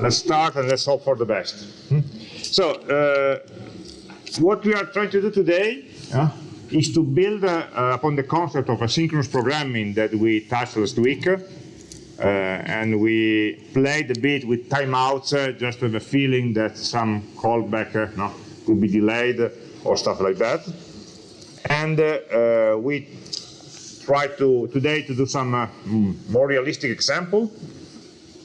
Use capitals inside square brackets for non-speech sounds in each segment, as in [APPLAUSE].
let's start and let's hope for the best. Hmm? So, uh, what we are trying to do today uh, is to build uh, upon the concept of asynchronous programming that we touched last week. Uh, and we played a bit with timeouts uh, just with a feeling that some callback uh, no, could be delayed or stuff like that. And we try to today to do some more realistic example uh,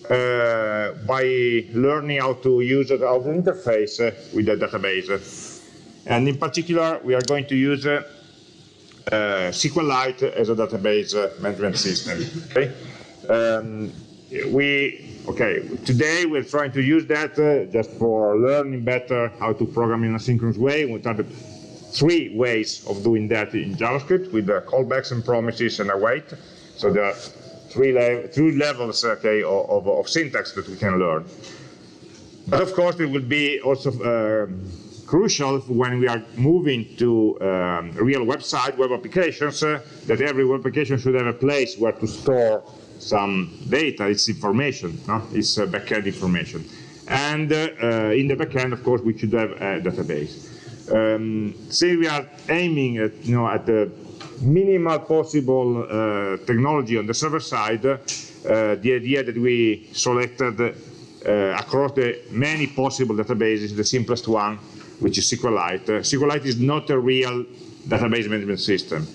by learning how to use it, how to interface uh, with the database. And in particular, we are going to use uh, SQLite as a database management system. Okay? Um, we okay today we're trying to use that uh, just for learning better how to program in a synchronous way are the three ways of doing that in javascript with the callbacks and promises and await so there are three, le three levels okay, of, of, syntax that we can learn. But of course, it will be also um, crucial when we are moving to um, real website, web applications, uh, that every web application should have a place where to store some data, its information, no? its uh, backend information. And uh, uh, in the backend, of course, we should have a database. Um, say we are aiming at, you know, at the minimal possible uh, technology on the server side, uh, the idea that we selected uh, across the many possible databases, the simplest one, which is SQLite. SQLite is not a real database management system.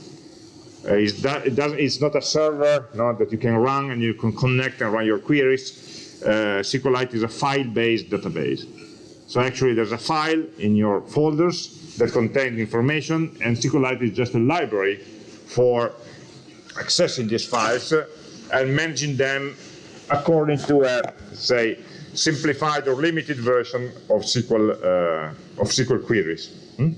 Uh, it's, it it's, not a server that you can run and you can connect and run your queries. Uh, SQLite is a file-based database. So actually there's a file in your folders that contains information and SQLite is just a library for accessing these files and managing them according to a, say, simplified or limited version of SQL, uh, of SQL queries. Hmm?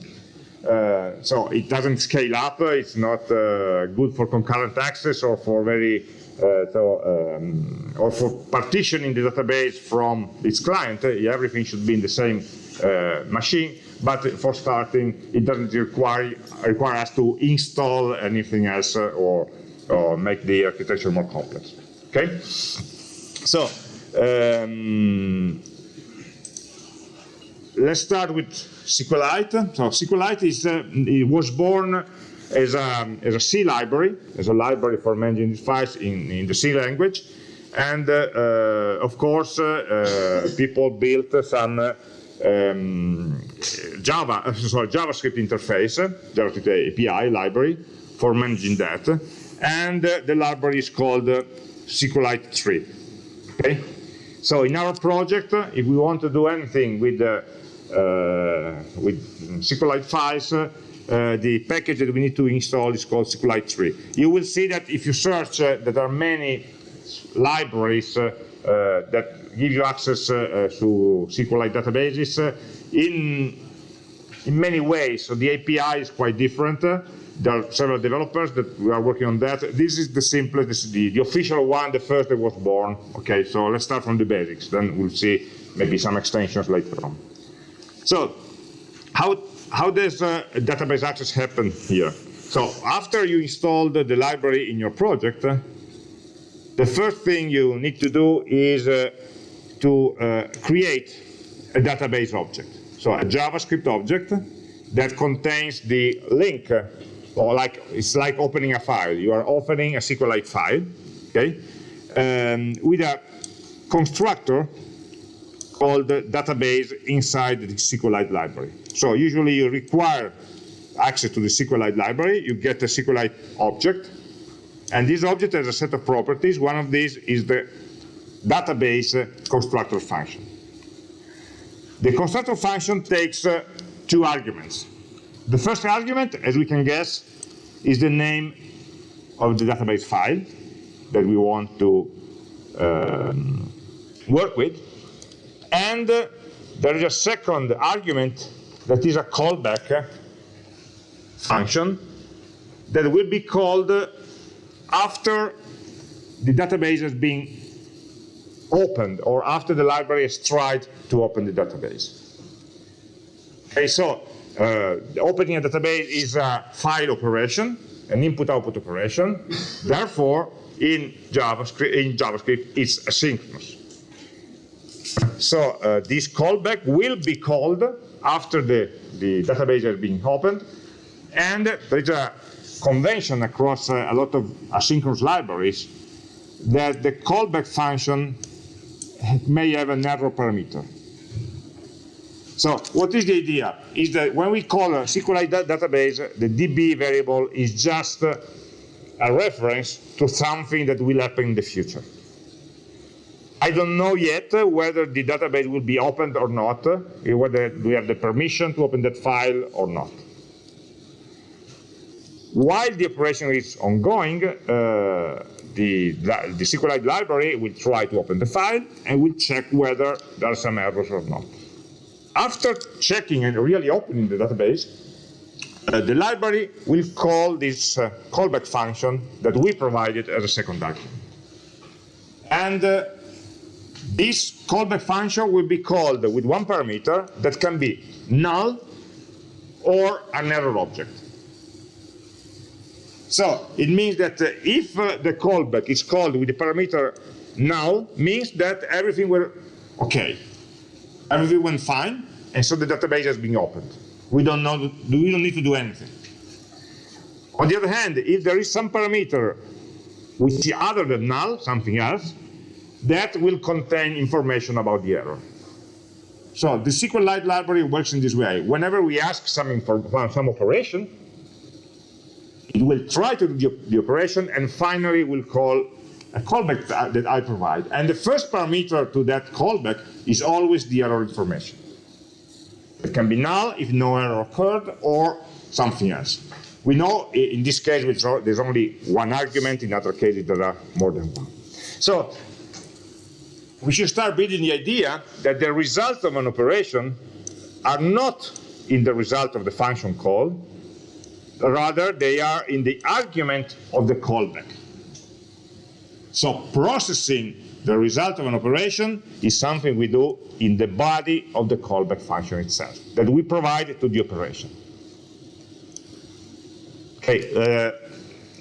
Uh, so it doesn't scale up, it's not uh, good for concurrent access or for very uh, so, um, or for partitioning the database from its client, everything should be in the same uh, machine but for starting, it doesn't require, require us to install anything else uh, or, or make the architecture more complex. Okay? So, um, let's start with SQLite. So SQLite is, uh, was born as a, as a C library, as a library for managing files in, in the C language. And uh, uh, of course, uh, uh, people built some um, Java, [LAUGHS] sorry, JavaScript interface, JavaScript API library for managing that. And uh, the library is called uh, SQLite 3. Okay? So in our project, uh, if we want to do anything with, uh, uh with SQLite files, uh, the package that we need to install is called SQLite 3. You will see that if you search, uh, there are many libraries that give you access to SQLite databases uh, in, in many ways. So the API is quite different. There are several developers that are working on that. This is the simplest, this is the, the official one, the first that was born. Okay, so let's start from the basics. Then we'll see maybe some extensions later on. So how, how does uh, database access happen here? So after you install the, library in your project, the first thing you need to do is uh, to uh, create a database object. So a JavaScript object that contains the link, uh, or like it's like opening a file. You are opening a SQLite file, okay, um, with a constructor called database inside the SQLite library. So usually you require access to the SQLite library, you get a SQLite object, and this object has a set of properties. One of these is the database constructor function. The constructor function takes uh, two arguments. The first argument, as we can guess, is the name of the database file that we want to um, work with. And uh, there is a second argument that is a callback function that will be called after the database has been opened or after the library has tried to open the database. Okay, so uh, opening a database is a file operation, an input-output operation. Therefore, in JavaScript, in JavaScript, it's asynchronous. so uh, this callback will be called after the, the database has been opened, and there is a convention across uh, a lot of asynchronous libraries that the callback function may have an error parameter. So what is the idea? Is that when we call a SQLite database, the DB variable is just uh, a reference to something that will happen in the future. I don't know yet uh, whether the database will be opened or not, uh, whether we have the permission to open that file or not. While the operation is ongoing, uh, the, the SQLite library will try to open the file and will check whether there are some errors or not. After checking and really opening the database, uh, the library will call this uh, callback function that we provided as a second argument. And uh, this callback function will be called with one parameter that can be null or an error object. So it means that uh, if uh, the callback is called with the parameter null, means that everything were okay. Everything went fine, and so the database has been opened. We don't know, we don't need to do anything. On the other hand, if there is some parameter which is other than null, something else, that will contain information about the error. So the SQLite library works in this way. Whenever we ask some, some operation, it will try to do the, the operation and finally will call a callback that I provide. And the first parameter to that callback is always the error information. It can be null if no error occurred or something else. We know in this case there's only one argument, in other cases there are more than one. So we should start building the idea that the results of an operation are not in the result of the function call, rather they are in the argument of the callback. So processing the result of an operation is something we do in the body of the callback function itself, that we provide to the operation. Okay, uh,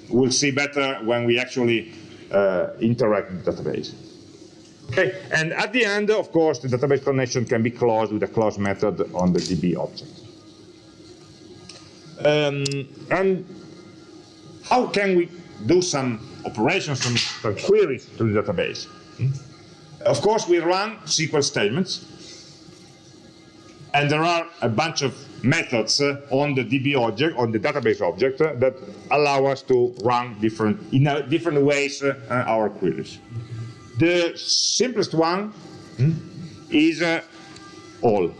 we'll see better when we actually uh, interact with the database. Okay, and at the end, of course, the database connection can be closed with a close method on the DB object. Um, and how can we do some operations, some, some queries to the database? Hmm? Of course, we run SQL statements, and there are a bunch of methods uh, on the DB object, on the database object, uh, that allow us to run different, in uh, different ways uh, our queries. The simplest one hmm, is uh, all.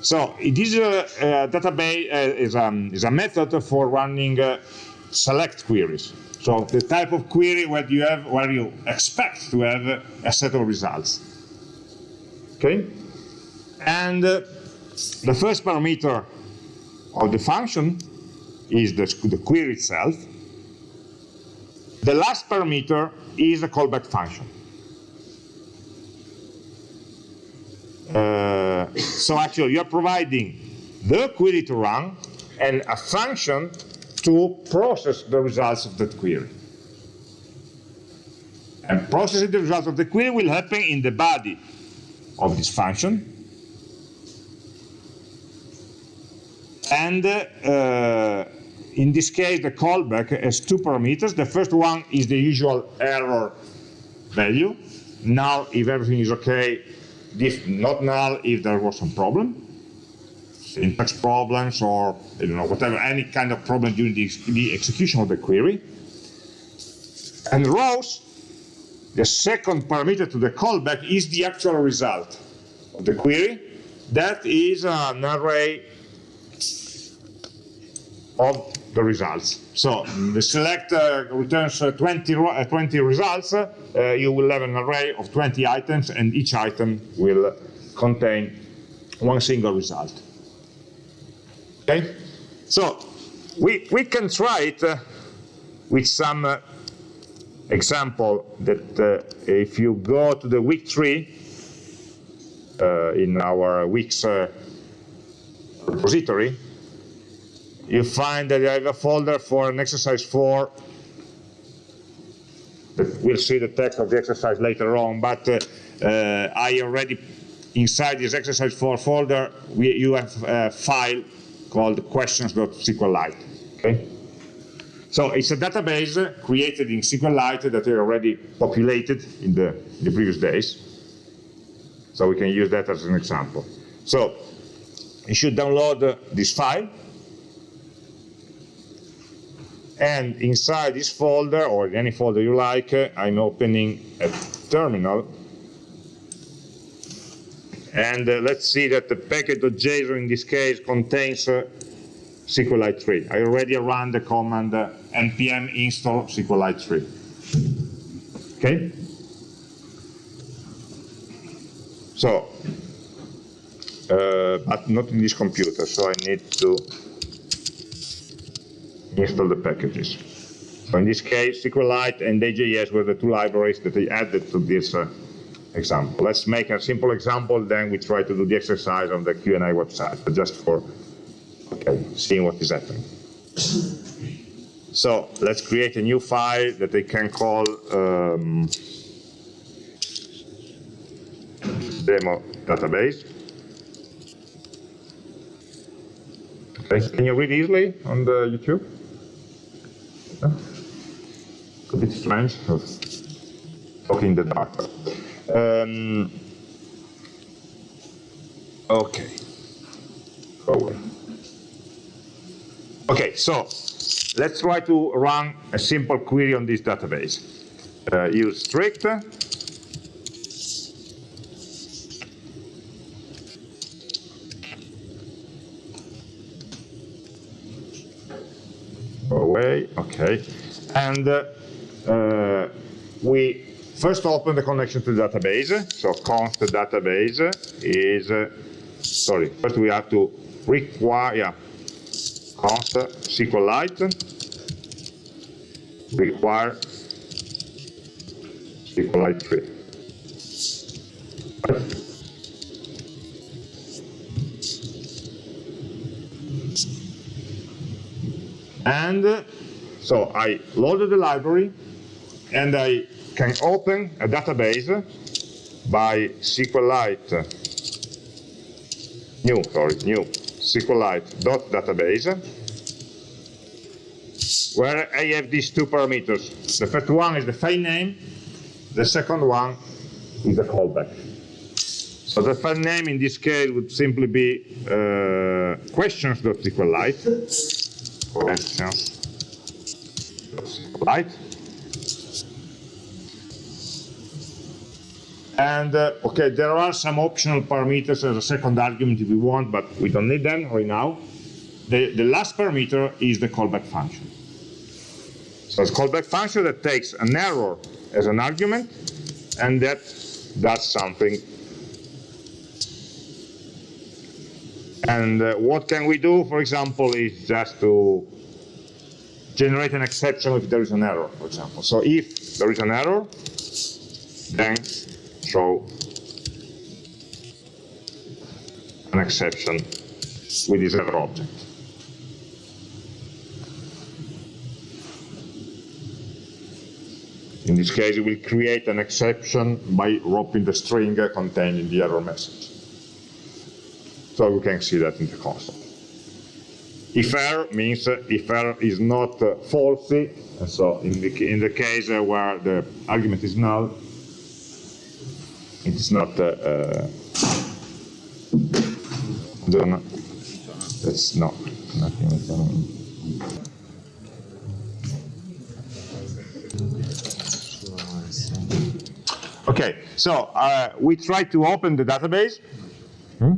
So it is a, a database uh, is, um, is a method for running uh, select queries. So the type of query where you have where you expect to have a set of results. Okay, and uh, the first parameter of the function is the, the query itself. The last parameter is a callback function. Uh, so actually you're providing the query to run and a function to process the results of that query. And processing the results of the query will happen in the body of this function. And uh, in this case, the callback has two parameters. The first one is the usual error value. Now, if everything is okay, if not null if there was some problem, syntax problems or you know whatever, any kind of problem during the, the execution of the query. And rows, the second parameter to the callback is the actual result of the query. That is an array of the results. So the select returns uh, 20, uh, 20 results, uh, you will have an array of 20 items and each item will contain one single result. Okay? So we, we can try it uh, with some uh, example that if you go to the week tree in our weeks repository, you find that I have a folder for an exercise 4 we'll see the text of the exercise later on, but uh, uh, I already, inside this exercise 4 folder, we, you have a file called questions.sqlite. Okay? So it's a database created in SQLite that are already populated in the, in the previous days. So we can use that as an example. So you should download this file. And inside this folder, or any folder you like, I'm opening a terminal. And uh, let's see that the package.json in this case contains uh, SQLite 3. I already ran the command uh, npm install SQLite 3. Okay? So, uh, but not in this computer, so I need to install the packages. So in this case, SQLite and AJS were the two libraries that I added to this uh, example. Let's make a simple example, then we try to do the exercise on the Q&A website, but just for okay, seeing what is happening. So let's create a new file that I can call um, demo database. Okay. Can you read easily on the YouTube? A bit strange, talking in the dark. Um, okay. Over. Okay, so let's try to run a simple query on this database. Uh, use strict. Okay. And uh, uh, we first open the connection to the database. So const database is, uh, sorry, first we have to require, yeah, const SQLite require SQLite 3. And so I loaded the library and I can open a database by SQLite new, sorry, new SQLite.database where I have these two parameters. The first one is the file name, the second one is the callback. So the file name in this case would simply be uh, questions.sqlite, questions.sqlite. And uh, okay, there are some optional parameters as a second argument if we want, but we don't need them right now. The, the last parameter is the callback function. So it's callback function that takes an error as an argument and that does something. And uh, what can we do, for example, is just to generate an exception if there is an error, for example. So if there is an error, then throw an exception with this error object. In this case, it will create an exception by wrapping the string contained in the error message. So we can see that in the console. If error means if error is not uh, falsy, and so in the, in the case uh, where the argument is null, it is not uh, uh, done. That's not nothing. Okay, so uh, we try to open the database. Hmm?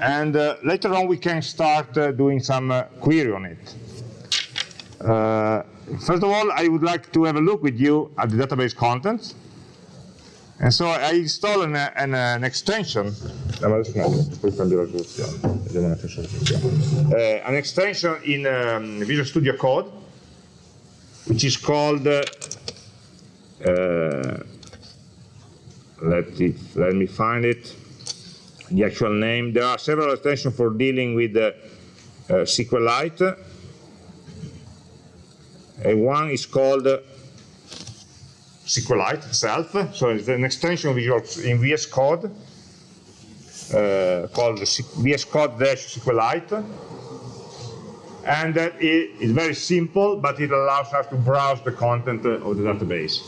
And uh, later on we can start uh, doing some uh, query on it. Uh, first of all, I would like to have a look with you at the database contents. And so I install an, an, an extension, uh, an extension in um, Visual Studio Code, which is called uh, let, it, let me find it, the actual name. There are several extensions for dealing with uh, uh, SQLite. One is called SQLite itself. So it's an extension in VS Code uh, called VS Code SQLite. And it is very simple, but it allows us to browse the content of the database.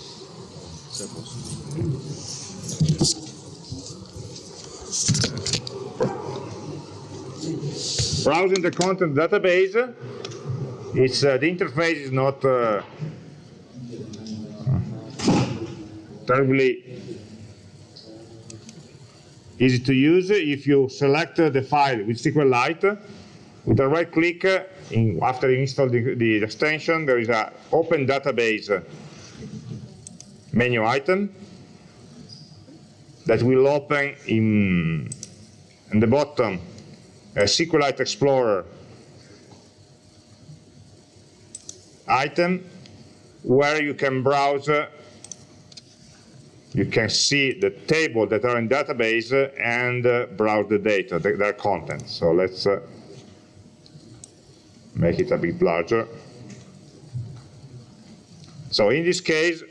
Browsing the content database, it's, uh, the interface is not uh, terribly easy to use. If you select the file with SQLite, with a right click, in, after you install the, the, extension, there is an open database menu item that will open in, in the bottom a SQLite Explorer item where you can browse you can see the table that are in database and uh, browse the data, the, their content. So let's uh, make it a bit larger. So in this case,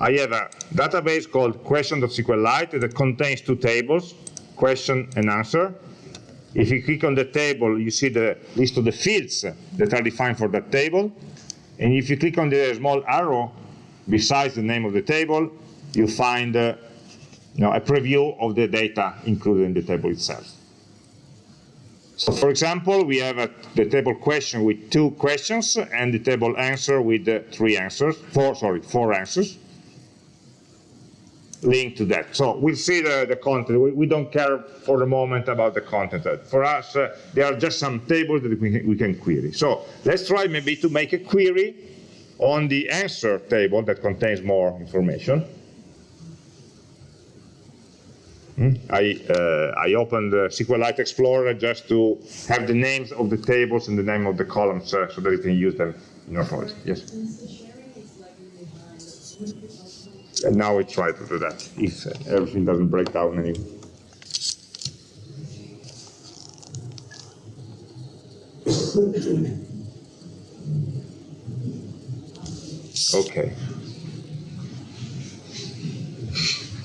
I have a database called question.sqlite that contains two tables, question and answer. If you click on the table, you see the list of the fields that are defined for that table. And if you click on the small arrow besides the name of the table, you find uh, you know, a preview of the data included in the table itself. So for example, we have a, the table question with two questions and the table answer with uh, three answers, four, sorry, four answers linked to that. So we'll see the, the content. We, we, don't care for the moment about the content. For us, uh, there are just some tables that we can, we can query. So let's try maybe to make a query on the answer table that contains more information. Hmm? I, uh, I opened the SQLite Explorer just to have the names of the tables and the name of the columns uh, so that you can use them in your project. Yes? And now we try to do that if everything doesn't break down anymore. Okay.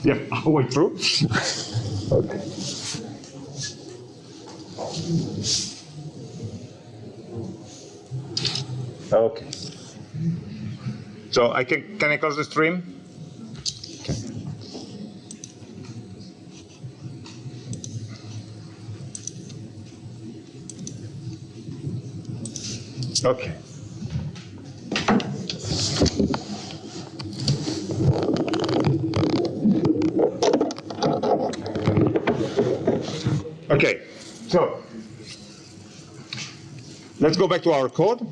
Yeah, halfway through. okay. Okay. So I can can I close the stream? Okay. Okay, so let's go back to our code.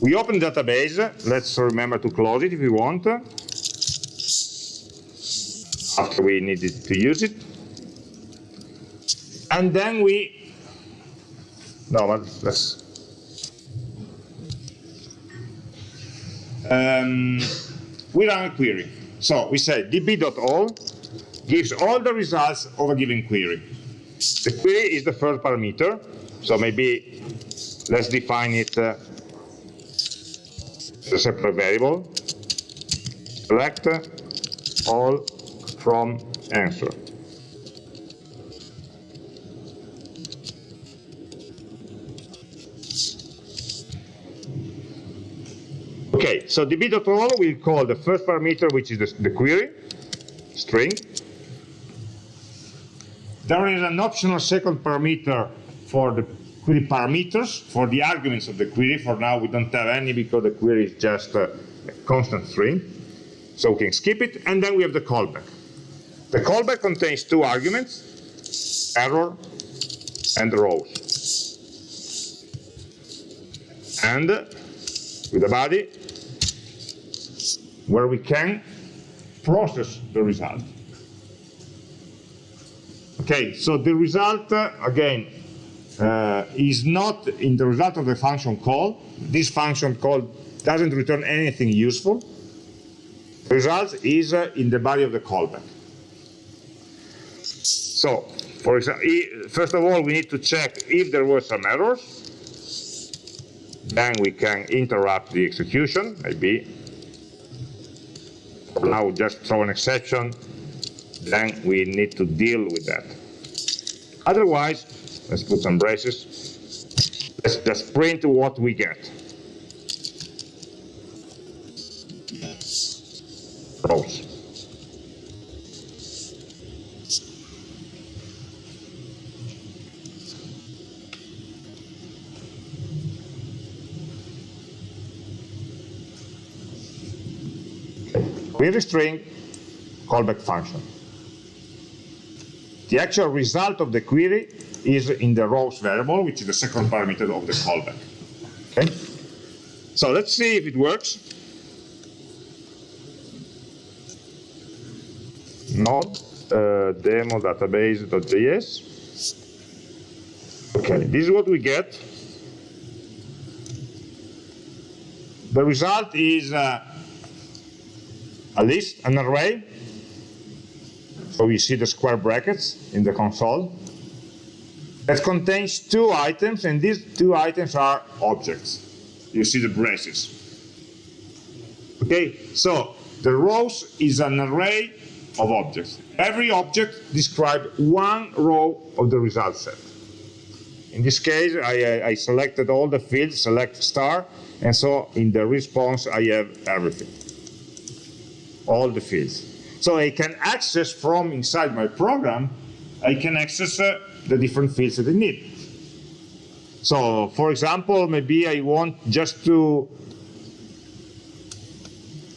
We open the database. Let's remember to close it if we want. After we needed to use it. And then we, no, let's um, we run a query. So we say db.all gives all the results of a given query. The query is the first parameter, so maybe let's define it uh, as a separate variable. Select all from answer. So db.all will call the first parameter, which is the, the query, string. There is an optional second parameter for the query parameters, for the arguments of the query. For now, we don't have any because the query is just a, a constant string. So we can skip it, and then we have the callback. The callback contains two arguments, error and rows. And uh, with the body, where we can process the result. Okay, so the result, uh, again, uh, is not in the result of the function call. This function call doesn't return anything useful. The result is uh, in the body of the callback. So, for example, first of all, we need to check if there were some errors. then we can interrupt the execution, maybe. Now just throw an exception, then we need to deal with that. Otherwise, let's put some braces. Let's just print what we get. Query string callback function. The actual result of the query is in the rows variable, which is the second parameter of the callback. Okay? So let's see if it works. Node uh, demo database.js. Okay, this is what we get. The result is uh, a list, an array. So we see the square brackets in the console that contains two items, and these two items are objects. You see the braces. Okay, so the rows is an array of objects. Every object describes one row of the result set. In this case, I, I selected all the fields, select star, and so in the response I have everything all the fields. So I can access from inside my program, I can access uh, the different fields that I need. So for example, maybe I want just to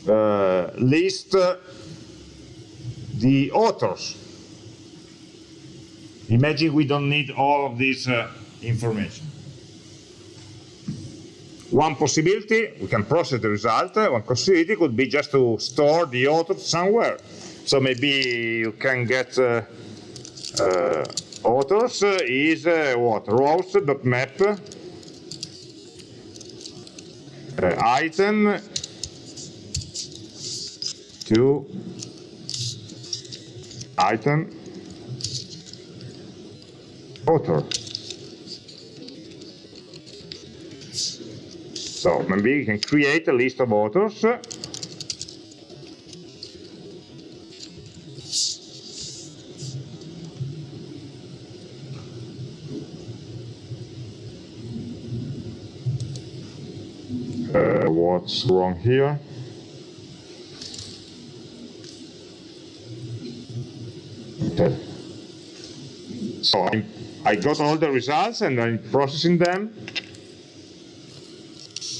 uh, list uh, the authors. Imagine we don't need all of this uh, information. One possibility, we can process the result, one possibility could be just to store the author somewhere. So maybe you can get uh, uh, authors uh, is uh, what? rows.map uh, item to item author. So maybe you can create a list of authors. Uh, what's wrong here? Okay. So I, I got all the results and I'm processing them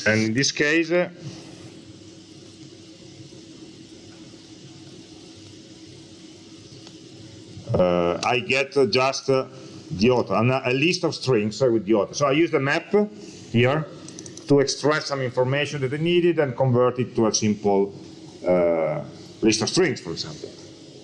and in this case uh, I get uh, just uh, the author, a list of strings with the author. So I use the map here to extract some information that I needed and convert it to a simple uh, list of strings, for example.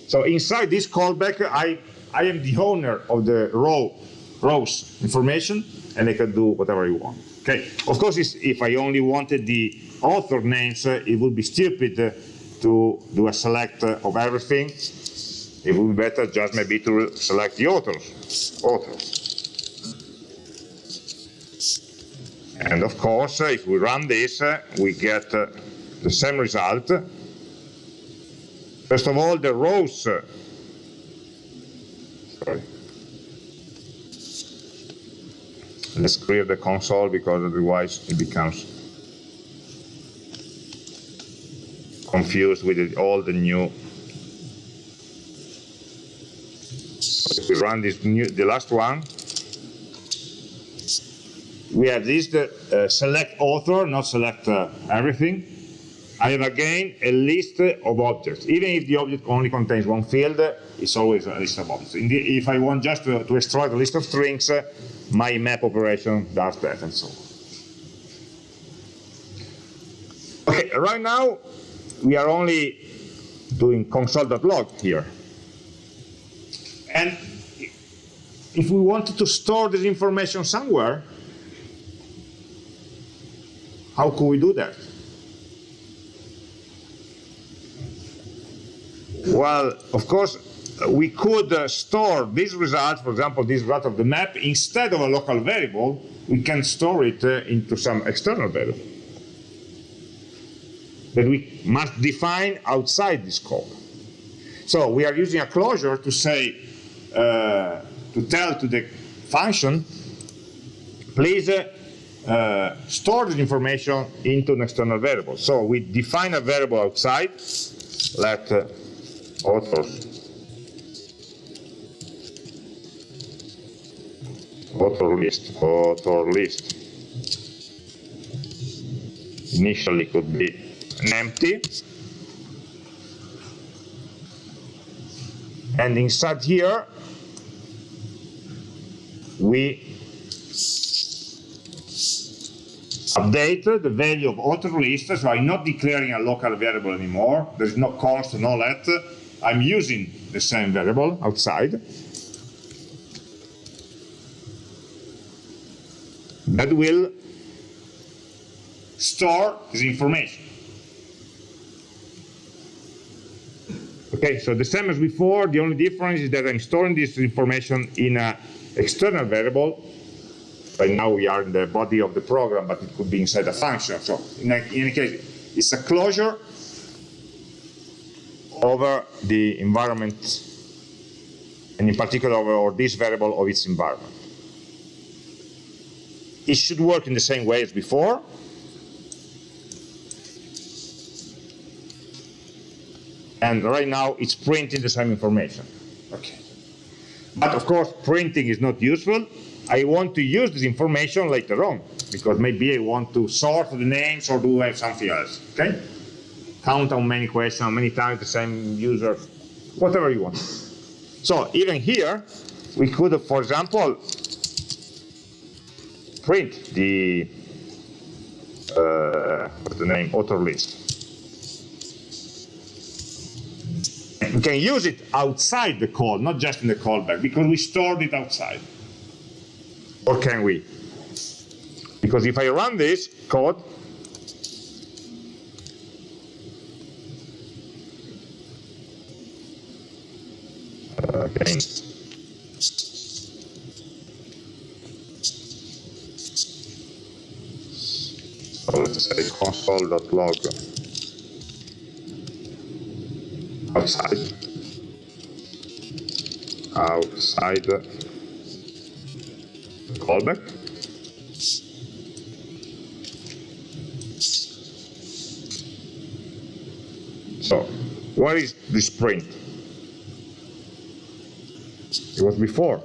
So inside this callback, I, I am the owner of the row rows information, and I can do whatever I want. Okay. Of course, if I only wanted the author names, it would be stupid to do a select of everything. It would be better just maybe to select the authors. authors. And of course, if we run this, we get uh, the same result. First of all, the rows. sorry. Let's clear the console because otherwise it becomes confused with all the new. If we run this new the last one. We have this the uh, select author not select uh, everything I have again a list of objects even if the object only contains one field it's always a list of objects if I want just to, to extract a list of strings my map operation does that and so on. Okay, right now we are only doing console.log here. And if we wanted to store this information somewhere, how could we do that? Well, of course, we could uh, store these results, for example, this result of the map, instead of a local variable, we can store it uh, into some external variable that we must define outside this scope. So we are using a closure to say, uh, to tell to the function, please uh, uh, store this information into an external variable. So we define a variable outside, let uh, author list, author list. Initially could be an empty. And inside here, we update the value of author list, so I'm not declaring a local variable anymore. There's no const, no let. I'm using the same variable outside. That will store this information. Okay, so the same as before, the only difference is that I'm storing this information in an external variable. Right now we are in the body of the program, but it could be inside a function. So in, any case, it's a closure over the environment, and in particular over this variable of its environment. It should work in the same way as before. And right now it's printing the same information. Okay. But of course, printing is not useful. I want to use this information later on because maybe I want to sort the names or do something else. Okay? Count how many questions, how many times the same user, whatever you want. So even here, we could, for example, print the uh, the name author list. We can use it outside the call, not just in the callback, because we stored it outside. Or can we? Because if I run this code, okay. So let's say console.log outside. Outside. Callback. So what is this print it was before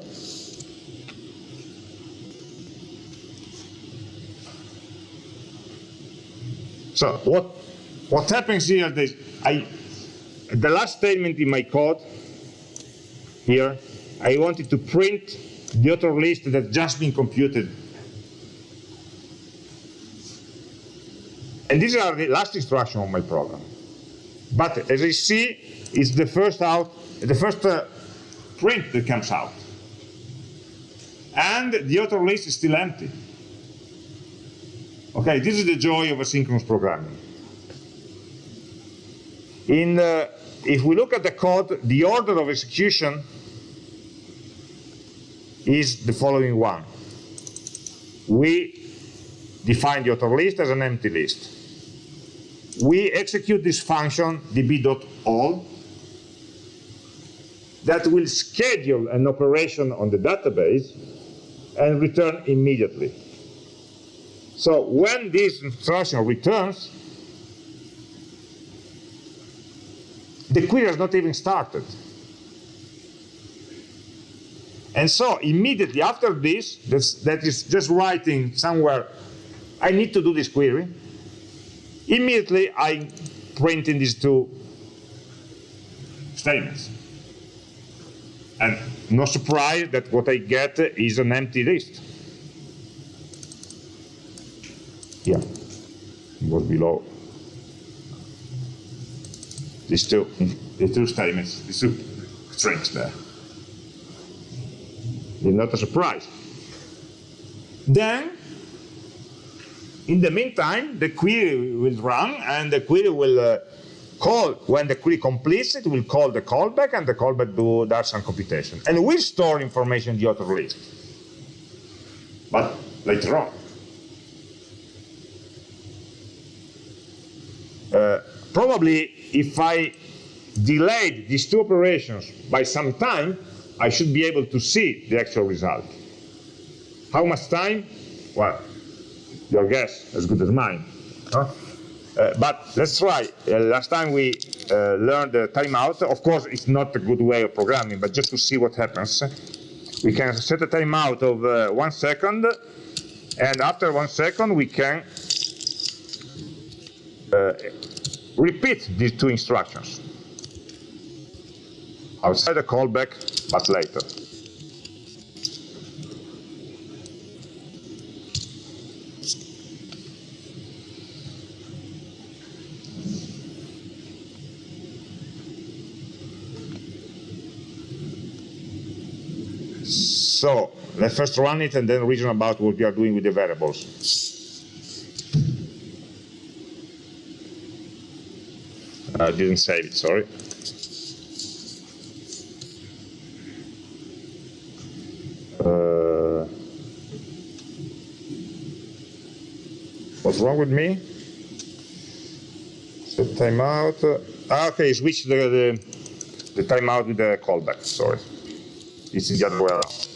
so what what happens here is I the last statement in my code here, I wanted to print the author list that's just been computed. And these are the last instruction of my program. But as I see, it's the first out, the first uh, print that comes out. And the author list is still empty. Okay, this is the joy of asynchronous programming. In uh, if we look at the code, the order of execution is the following one. We define the author list as an empty list. We execute this function db.all that will schedule an operation on the database and return immediately. So when this instruction returns, the query has not even started. And so immediately after this, that is just writing somewhere, I need to do this query, immediately I print in these two statements. And no surprise that what I get is an empty list. Yeah, it was below these two, these two statements, these two strings there. It's not a surprise. Then, in the meantime, the query will run and the query will uh, call, when the query completes, it will call the callback and the callback do, does some computation. And we store information in the author list. But later on. Uh, probably if I delayed these two operations by some time, I should be able to see the actual result. How much time? Well, your guess as good as mine. Huh? Uh, but let's try. Uh, last time we uh, learned the timeout. Of course, it's not a good way of programming, but just to see what happens. We can set a timeout of uh, one second, and after one second, we can uh, repeat these two instructions outside the callback, but later. So let's first run it and then reason about what we are doing with the variables. I didn't save it, sorry. Uh, what's wrong with me? Set timeout. Ah, okay, switch the, the, the timeout with the callback, sorry. It's the other way around.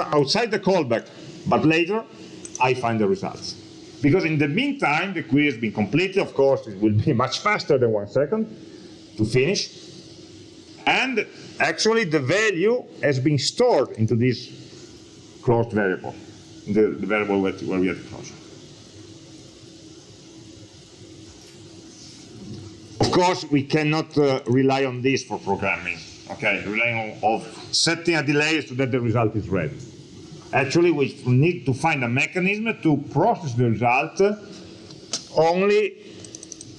Outside the callback, but later I find the results. Because in the meantime, the query has been completed. Of course, it will be [LAUGHS] much faster than one second to finish. And actually, the value has been stored into this closed variable, the, the variable where, where we have the closure. Of course, we cannot uh, rely on this for programming. Okay, relying on of setting a delay so that the result is ready. Actually, we need to find a mechanism to process the result only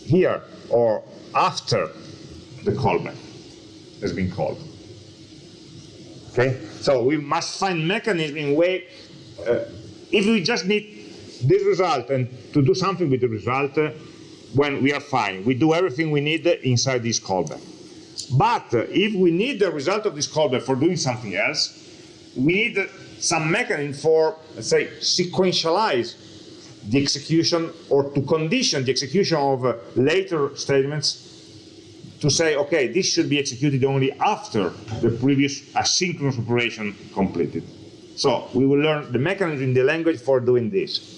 here or after the callback has been called. Okay, so we must find mechanism in way. Uh, if we just need this result and to do something with the result, uh, when we are fine, we do everything we need inside this callback. But uh, if we need the result of this callback for doing something else, we need some mechanism for, let's say, sequentialize the execution or to condition the execution of uh, later statements to say, okay, this should be executed only after the previous asynchronous operation completed. So we will learn the mechanism in the language for doing this.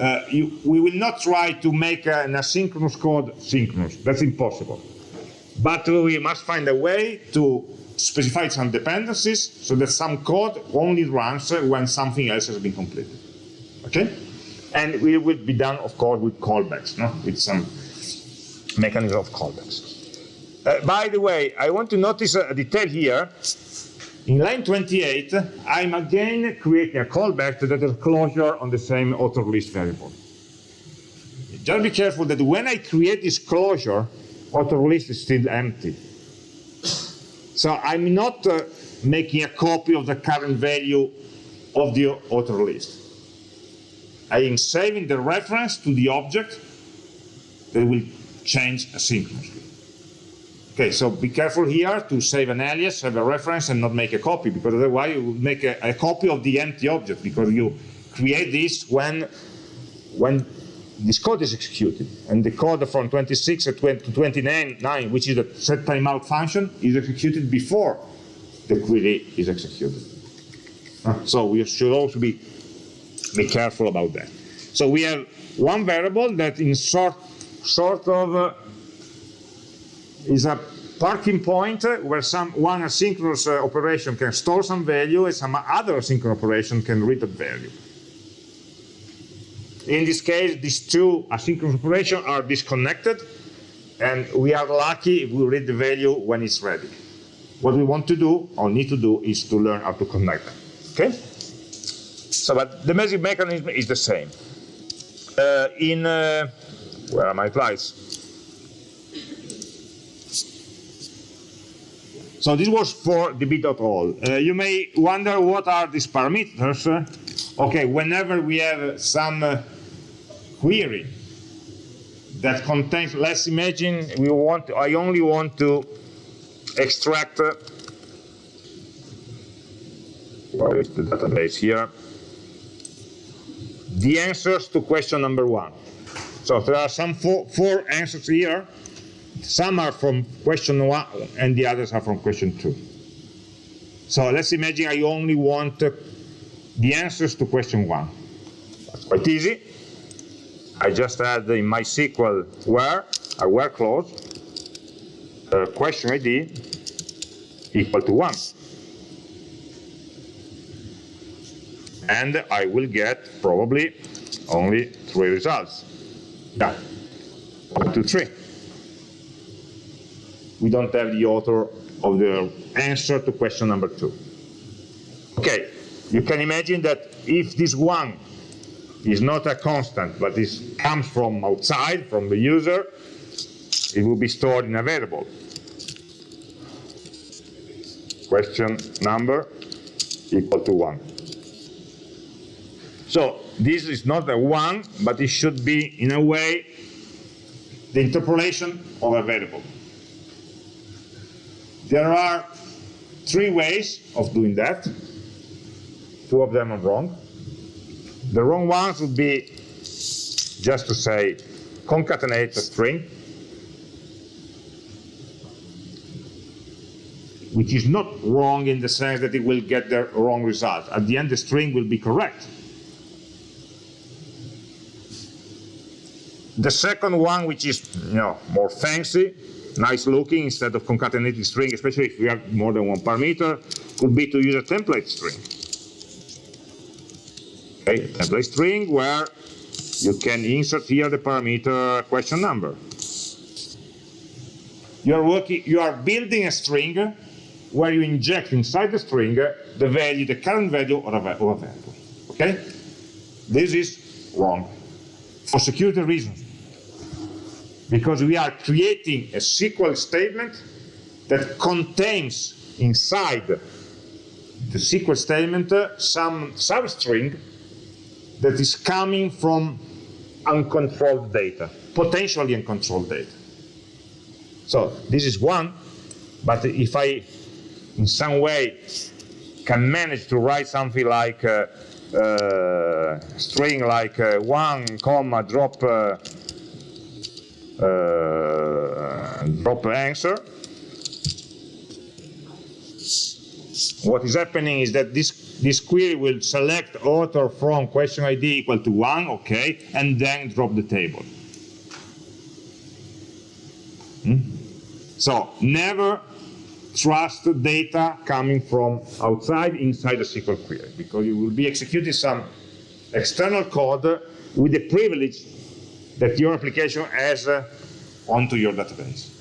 Uh, you, we will not try to make an asynchronous code synchronous. That's impossible. But we must find a way to specify some dependencies so that some code only runs when something else has been completed. Okay? And it will be done, of course, with callbacks, no? with some mechanism of callbacks. Uh, by the way, I want to notice a detail here. In line 28, I'm again creating a callback that has closure on the same author list variable. Just be careful that when I create this closure, author list is still empty. So I'm not uh, making a copy of the current value of the author list. I am saving the reference to the object that will change asynchronously. Okay, so be careful here to save an alias, have a reference, and not make a copy, because otherwise you will make a, a copy of the empty object, because you create this when, when this code is executed. And the code from 26 to 29, which is the set timeout function, is executed before the query is executed. Uh, so we should also be, be careful about that. So we have one variable that in sort, sort of uh, is a parking point where some one asynchronous uh, operation can store some value and some other asynchronous operation can read that value. In this case, these two asynchronous operations are disconnected, and we are lucky if we read the value when it's ready. What we want to do, or need to do, is to learn how to connect them. Okay? So, but the basic mechanism is the same. Uh, in, uh, where are my slides? So this was for the db.all. Uh, you may wonder what are these parameters. Okay, whenever we have some uh, query that contains, let's imagine we want, I only want to extract uh, the database here the answers to question number one. So there are some four, four answers here. Some are from question one and the others are from question two. So let's imagine I only want uh, the answers to question one. That's quite easy. I just add in MySQL where, a where clause, uh, question ID equal to one. and I will get probably only three results. Yeah, one, two, three. We don't have the author of the answer to question number two. Okay, you can imagine that if this one is not a constant, but this comes from outside, from the user, it will be stored in a variable. Question number equal to one. So this is not a one, but it should be, in a way, the interpolation of a variable. There are three ways of doing that. Two of them are wrong. The wrong ones would be just to say concatenate a string, which is not wrong in the sense that it will get the wrong result. At the end, the string will be correct. The second one, which is you know more fancy, nice looking, instead of concatenating string, especially if we have more than one parameter, could be to use a template string. Okay, a template string where you can insert here the parameter question number. You are working, you are building a string where you inject inside the string the value, the current value of a, variable. Okay? This is wrong for security reasons because we are creating a SQL statement that contains inside the SQL statement uh, some substring that is coming from uncontrolled data, potentially uncontrolled data. So this is one, but if I, in some way, can manage to write something like uh, uh, string like uh, one comma drop uh, uh, drop answer. What is happening is that this, this query will select author from question ID equal to one, okay, and then drop the table. Hmm? So never trust data coming from outside inside a SQL query because you will be executing some external code with the privilege that your application has uh, onto your database.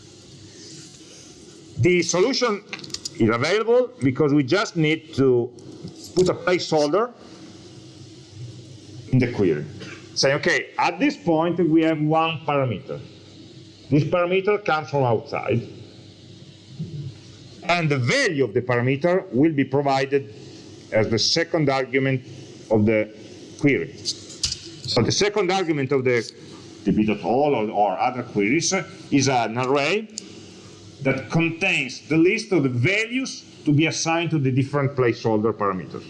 The solution is available because we just need to put a placeholder in the query. Say, okay, at this point we have one parameter. This parameter comes from outside. And the value of the parameter will be provided as the second argument of the query. So the second argument of the db.all or, or other queries is an array that contains the list of the values to be assigned to the different placeholder parameters.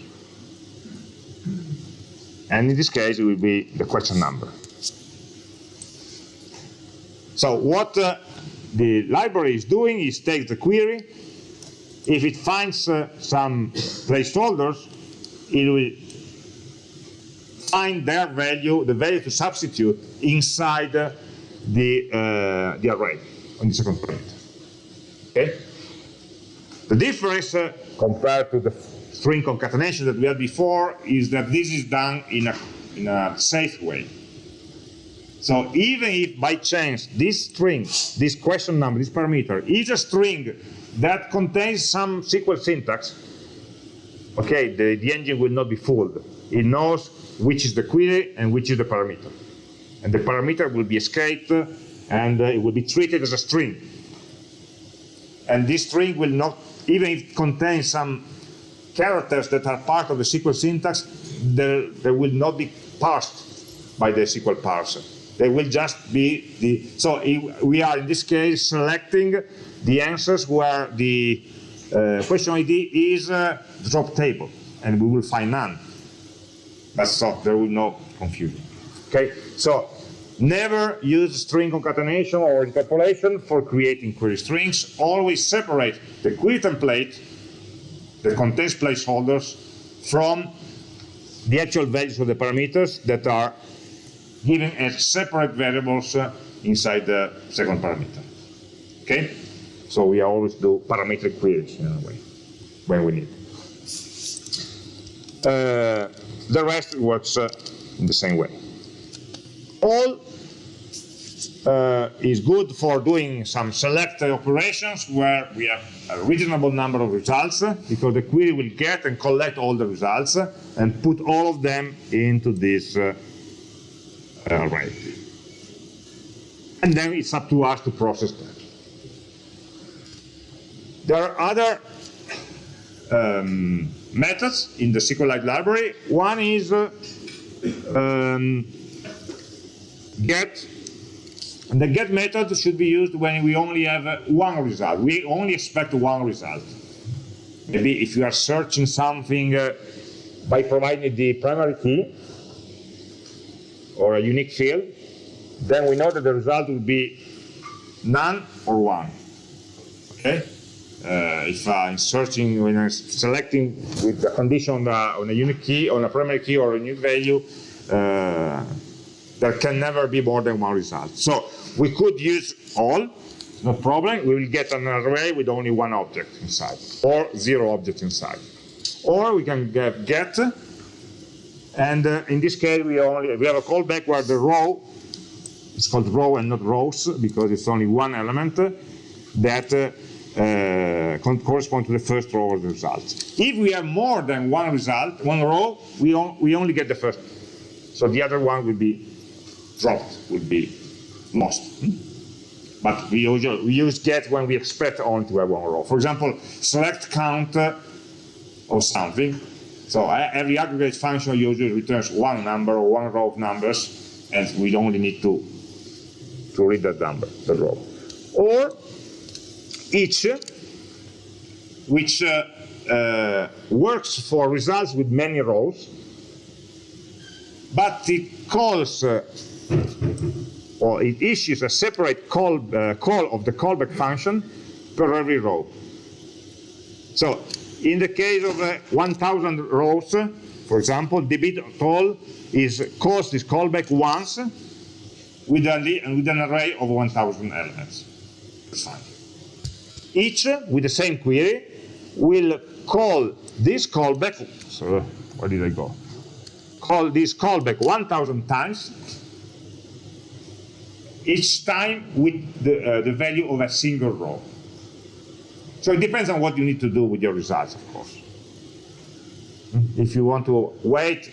And in this case, it will be the question number. So what uh, the library is doing is take the query. If it finds uh, some placeholders, it will find their value, the value to substitute inside the, uh, the array on the second parameter. Okay? The difference uh, compared to the string concatenation that we had before is that this is done in a, in a safe way. So even if by chance this string, this question number, this parameter is a string that contains some SQL syntax, okay, the, the engine will not be fooled. It knows which is the query and which is the parameter. And the parameter will be escaped and uh, it will be treated as a string. And this string will not, even if it contains some characters that are part of the SQL syntax, they will not be parsed by the SQL parser. They will just be the, so we are in this case selecting the answers where the uh, question ID is uh, drop table, and we will find none. That's so there will no confusion. Okay, so never use string concatenation or interpolation for creating query strings. Always separate the query template that contains placeholders from the actual values of the parameters that are given as separate variables uh, inside the second parameter. Okay? So we always do parametric queries in a way when we need. Uh, the rest works uh, in the same way. All uh, is good for doing some select operations where we have a reasonable number of results because the query will get and collect all the results and put all of them into this uh, array. And then it's up to us to process that. There are other um, methods in the SQLite library. One is uh, um, get. And the get method should be used when we only have uh, one result. We only expect one result. Maybe if you are searching something uh, by providing the primary key or a unique field, then we know that the result will be none or one. Okay? Uh, if I'm searching, when I'm selecting with the condition on a, on a unique key, on a primary key or a unique value, uh, there can never be more than one result. So we could use all, no problem. We will get an array with only one object inside, or zero objects inside. Or we can get get, and uh, in this case we only we have a callback where the row it's called row and not rows because it's only one element that uh, uh, correspond to the first row of the result. If we have more than one result, one row, we, on, we only get the first. So the other one will be dropped, will be lost. But we, usually, we use get when we expect only to have one row. For example, select count or something. So every aggregate function usually returns one number or one row of numbers, and we only need to, to read that number, the row. Or each, which uh, uh, works for results with many rows, but it calls uh, or it issues a separate call, uh, call of the callback function per every row. So in the case of uh, 1,000 rows, for example, db.all is calls this callback once with, with an array of 1,000 elements. Each with the same query will call this callback, so where did I go? Call this callback 1,000 times, each time with the, uh, the value of a single row. So it depends on what you need to do with your results, of course. If you want to wait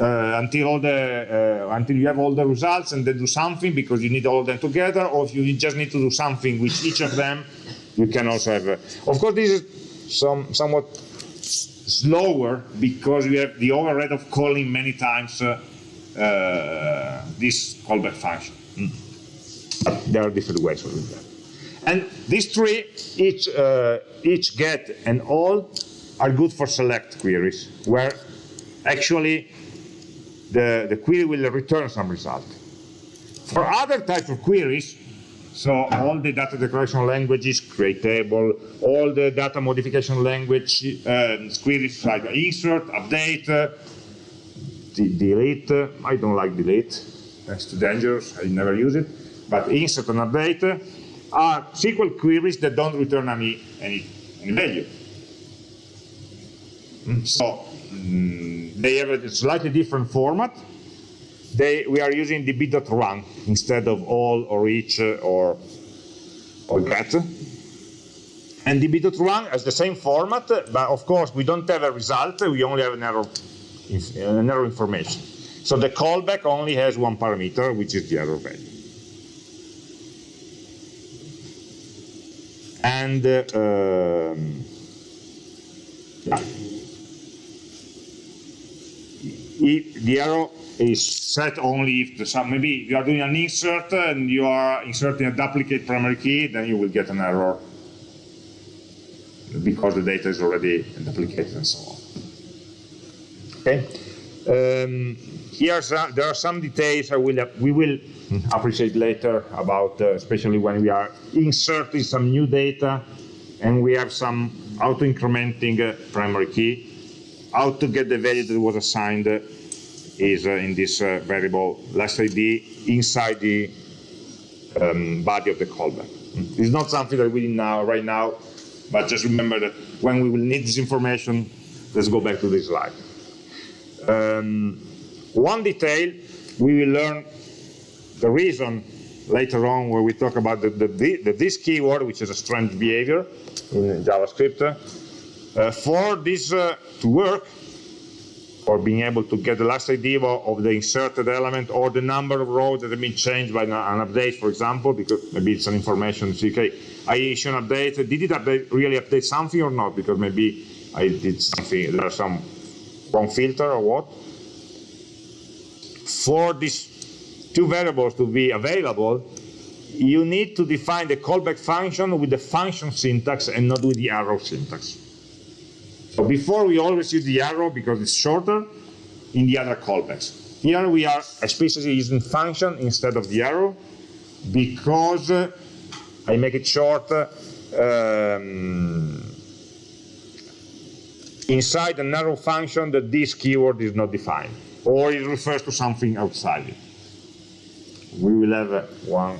uh, until all the uh, until you have all the results and then do something because you need all of them together, or if you just need to do something with each of them you can also have, a, of course this is some, somewhat slower because we have the overhead of calling many times uh, uh, this callback function. Mm. But there are different ways of doing that. And these three, each, uh, each get and all, are good for select queries, where actually the, the query will return some result. For other types of queries, so all the data declaration languages, create table, all the data modification language uh, queries like insert, update, uh, delete. Uh, I don't like delete. That's too dangerous. I never use it. But insert and update are SQL queries that don't return any any, any value. Mm, so mm, they have a slightly different format they, we are using db.run instead of all or each or, or get. And db.run has the same format, but of course we don't have a result, we only have an error, an error information. So the callback only has one parameter, which is the error value. And uh, um, if the arrow is set only if the sum, maybe you are doing an insert and you are inserting a duplicate primary key, then you will get an error because the data is already duplicated and so on. Okay. Um, here there are some details I will we will appreciate later about, uh, especially when we are inserting some new data and we have some auto-incrementing uh, primary key. How to get the value that was assigned uh, is uh, in this uh, variable last ID inside the um, body of the callback. It's not something that we need now, right now, but just remember that when we will need this information, let's go back to this slide. Um, one detail, we will learn the reason later on where we talk about the, the, the, this keyword, which is a strange behavior in JavaScript. Uh, for this uh, to work, or being able to get the last ID of the inserted element or the number of rows that have been changed by an update, for example, because maybe it's an information, okay, I issue an update, did it update, really update something or not? Because maybe I did something, there's some wrong filter or what. For these two variables to be available, you need to define the callback function with the function syntax and not with the arrow syntax. So before we always use the arrow because it's shorter in the other callbacks. Here we are explicitly using function instead of the arrow because uh, I make it short um, inside an arrow function that this keyword is not defined or it refers to something outside it. We will have one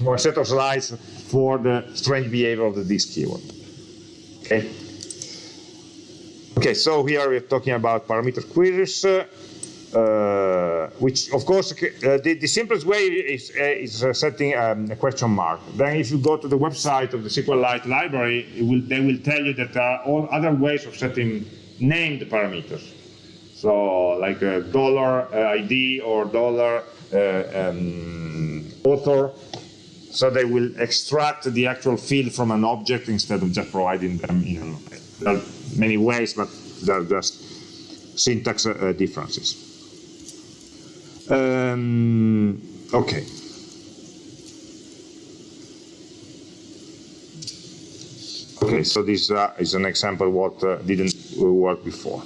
more set of slides for the strange behavior of the this keyword. Okay. Okay, so here we're talking about parameter queries, uh, uh, which of course uh, the, the, simplest way is, uh, is uh, setting um, a question mark. Then if you go to the website of the SQLite library, will, they will tell you that there are all other ways of setting named parameters. So like a dollar uh, ID or dollar um, author. So they will extract the actual field from an object instead of just providing them in many ways, but they're just syntax uh, differences. Um, okay. Okay, so this uh, is an example what uh, didn't work before.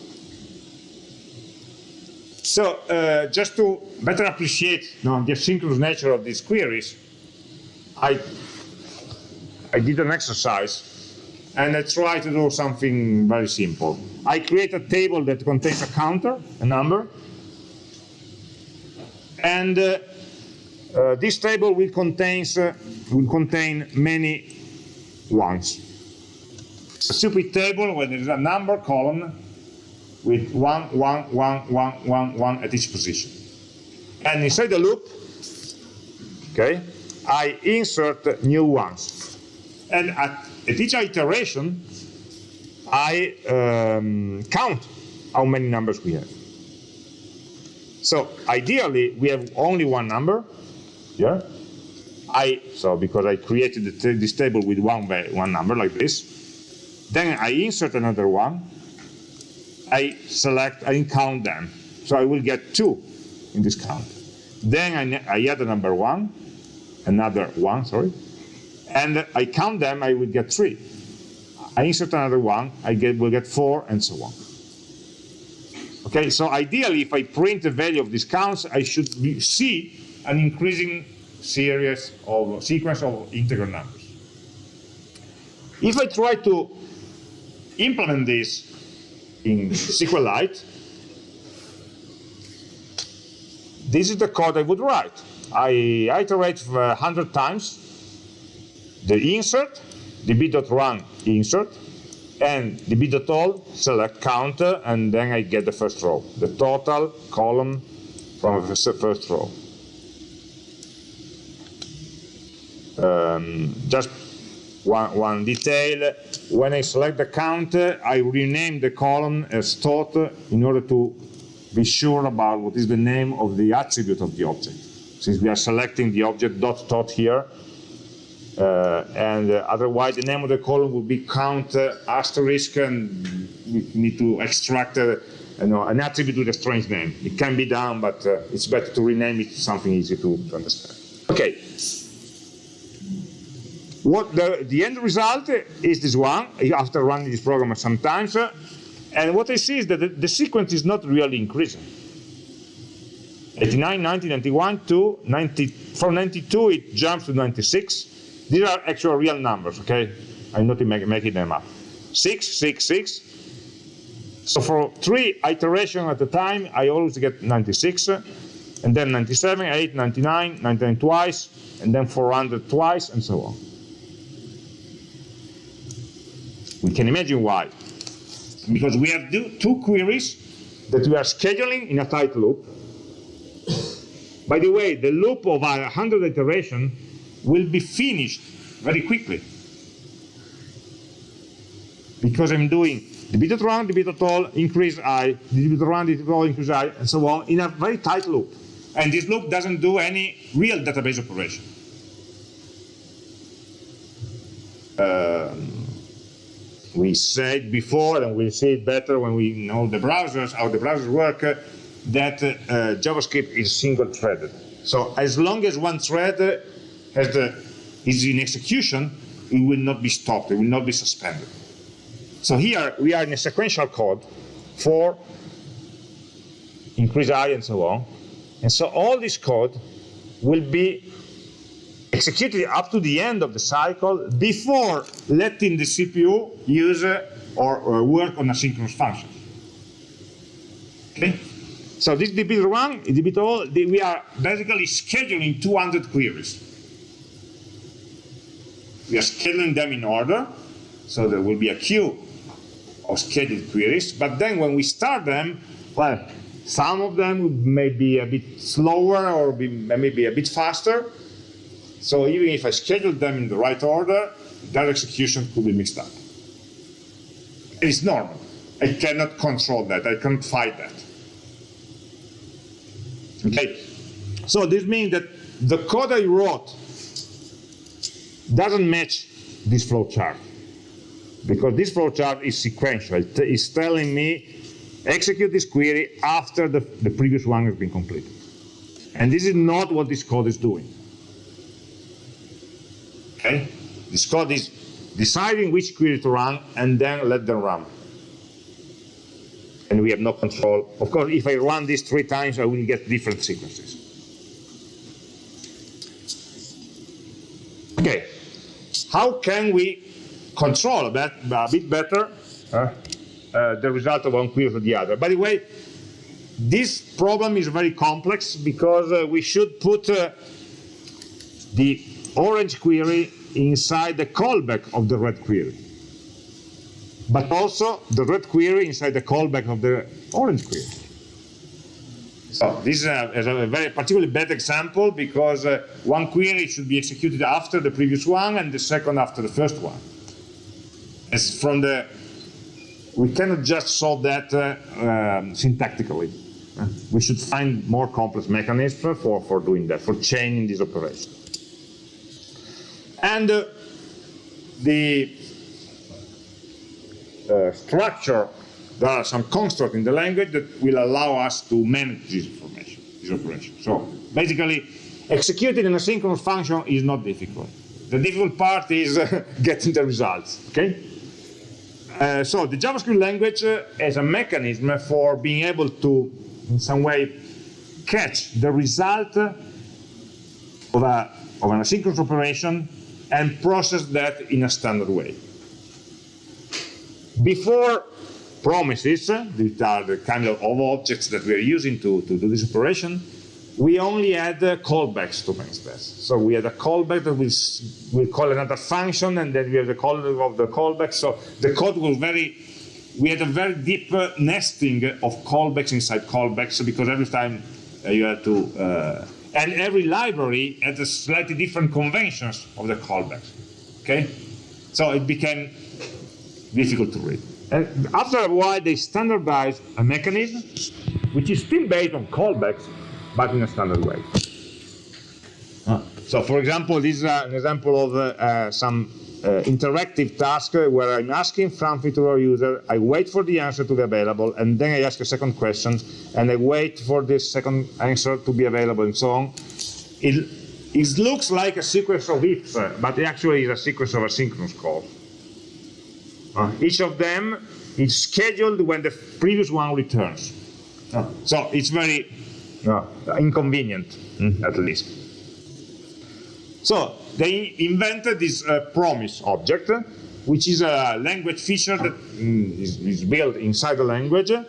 So uh, just to better appreciate you know, the asynchronous nature of these queries, I, I did an exercise and I try to do something very simple. I create a table that contains a counter, a number, and uh, uh, this table will, contains, uh, will contain many ones. A stupid table where there is a number column with one, one, one, one, one, one at each position. And inside the loop, okay, I insert new ones. And at at each iteration, I um, count how many numbers we have. So ideally, we have only one number. Yeah. I so because I created this table with one one number like this. Then I insert another one. I select. I count them. So I will get two in this count. Then I, I add a number one, another one. Sorry and I count them, I will get three. I insert another one, I get, will get four, and so on. Okay, so ideally, if I print the value of these counts, I should be, see an increasing series of sequence of integer numbers. If I try to implement this in SQLite, this is the code I would write. I iterate 100 times the insert, the db.run insert, and the db.all select counter, and then I get the first row, the total column from the first row. Um, just one, one detail, when I select the counter, I rename the column as tot in order to be sure about what is the name of the attribute of the object. Since we are selecting the object dot tot here, uh, and uh, otherwise the name of the column would be count uh, asterisk and we need to extract you know, an attribute with a strange name. It can be done, but uh, it's better to rename it to something easy to, to understand. Okay. What the, the end result is this one, after running this program sometimes, uh, and what I see is that the, the sequence is not really increasing. 89, 90, 91 to 90, from 92 it jumps to 96. These are actual real numbers, okay? I'm not making them up. 6, 6, 6. So for three iterations at a time, I always get 96, and then 97, 8, 99, 99 twice, and then 400 twice, and so on. We can imagine why. Because we have two queries that we are scheduling in a tight loop. By the way, the loop of our 100 iteration will be finished very quickly. Because I'm doing db.run, the bit at all, increase i, db.run, the bit at all, increase i, and so on, in a very tight loop. And this loop doesn't do any real database operation. Um, we said before, and we'll see it better when we know the browsers, how the browsers work, uh, that uh, JavaScript is single-threaded. So as long as one thread has the, is in execution, it will not be stopped, it will not be suspended. So here we are in a sequential code for increase i and so on. And so all this code will be executed up to the end of the cycle before letting the CPU use or, or work on asynchronous functions. Okay? So this db.run, db all, we are basically scheduling 200 queries. We are scheduling them in order, so there will be a queue of scheduled queries, but then when we start them, well, some of them may be a bit slower or be, maybe a bit faster. So even if I schedule them in the right order, that execution could be mixed up. It's normal. I cannot control that. I can't fight that. Okay. So this means that the code I wrote doesn't match this flow chart because this flowchart is sequential. It's telling me execute this query after the, the previous one has been completed. And this is not what this code is doing. Okay? This code is deciding which query to run and then let them run. And we have no control. Of course, if I run this three times, I will get different sequences. Okay, how can we control a bit, a bit better uh, uh, the result of one query to the other. By the way, this problem is very complex because uh, we should put uh, the orange query inside the callback of the red query. But also the red query inside the callback of the orange query. So this is a, is a very particularly bad example because uh, one query should be executed after the previous one and the second after the first one as from the, we cannot just solve that uh, um, syntactically. Uh, we should find more complex mechanisms for, for doing that, for chaining this operation. And uh, the uh, structure, there are some constructs in the language that will allow us to manage this information, this operation. So basically, executing an asynchronous function is not difficult. The difficult part is uh, [LAUGHS] getting the results, okay? Uh, so the JavaScript language uh, is a mechanism for being able to, in some way, catch the result of, a, of an asynchronous operation and process that in a standard way. Before promises, these are the kind of objects that we are using to, to do this operation, we only had uh, callbacks to manifest. So we had a callback that we will call another function, and then we have the call of the callback. So the code was very, we had a very deep uh, nesting of callbacks inside callbacks because every time uh, you had to, uh, and every library had a slightly different conventions of the callbacks. Okay, so it became difficult to read. And after a while, they standardized a mechanism which is still based on callbacks, but in a standard way. So for example, this is uh, an example of uh, uh some interactive task where I'm asking something to user, I wait for the answer to be available, and then I ask a second question, and I wait for this second answer to be available, and so on. It, it looks like a sequence of ifs, but it actually is a sequence of asynchronous calls. Uh, each of them is scheduled when the previous one returns. Uh, so it's very uh, inconvenient, mm, at least. So they invented this uh, promise object, which is a language feature that mm, is, is, built inside the language. Uh,